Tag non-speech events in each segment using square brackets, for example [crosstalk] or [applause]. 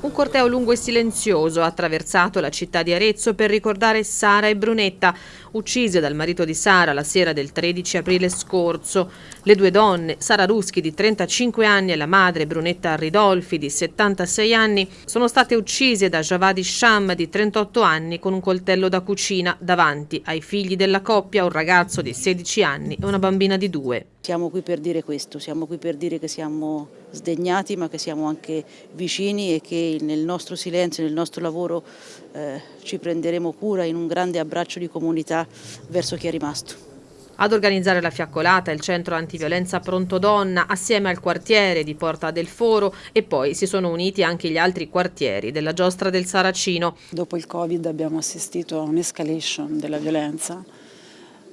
Un corteo lungo e silenzioso ha attraversato la città di Arezzo per ricordare Sara e Brunetta, uccise dal marito di Sara la sera del 13 aprile scorso. Le due donne, Sara Ruschi di 35 anni e la madre Brunetta Ridolfi di 76 anni, sono state uccise da Javadi Sham di 38 anni con un coltello da cucina davanti ai figli della coppia, un ragazzo di 16 anni e una bambina di 2. Siamo qui per dire questo, siamo qui per dire che siamo sdegnati ma che siamo anche vicini e che nel nostro silenzio, nel nostro lavoro eh, ci prenderemo cura in un grande abbraccio di comunità verso chi è rimasto. Ad organizzare la fiaccolata il centro antiviolenza Pronto Donna assieme al quartiere di Porta del Foro e poi si sono uniti anche gli altri quartieri della giostra del Saracino. Dopo il Covid abbiamo assistito a un'escalation della violenza.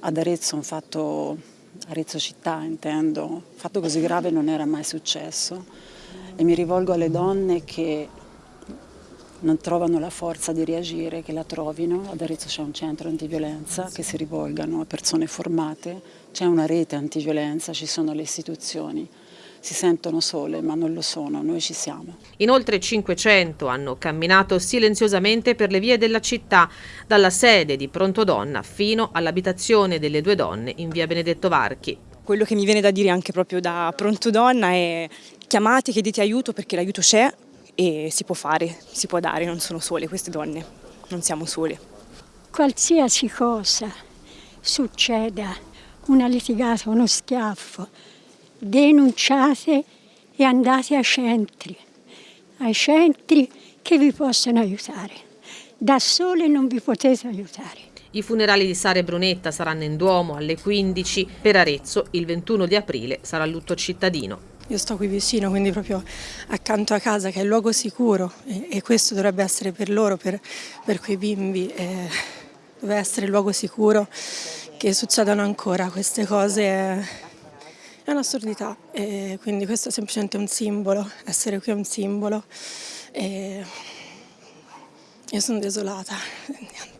Ad Arezzo un fatto, Arezzo città intendo, fatto così grave non era mai successo e mi rivolgo alle donne che non trovano la forza di reagire, che la trovino. Ad Arezzo c'è un centro antiviolenza che si rivolgano a persone formate, c'è una rete antiviolenza, ci sono le istituzioni. Si sentono sole ma non lo sono, noi ci siamo. In oltre 500 hanno camminato silenziosamente per le vie della città, dalla sede di Pronto Donna fino all'abitazione delle due donne in via Benedetto Varchi. Quello che mi viene da dire anche proprio da Pronto Donna è chiamate, chiedete aiuto perché l'aiuto c'è, e si può fare, si può dare, non sono sole queste donne, non siamo sole. Qualsiasi cosa succeda, una litigata, uno schiaffo, denunciate e andate ai centri, ai centri che vi possono aiutare. Da sole non vi potete aiutare. I funerali di Sara e Brunetta saranno in Duomo alle 15, per Arezzo il 21 di aprile sarà lutto cittadino. Io sto qui vicino, quindi proprio accanto a casa, che è il luogo sicuro e, e questo dovrebbe essere per loro, per, per quei bimbi, eh, deve essere il luogo sicuro che succedano ancora queste cose. È, è un'assurdità, quindi questo è semplicemente un simbolo, essere qui è un simbolo. E io sono desolata. [laughs]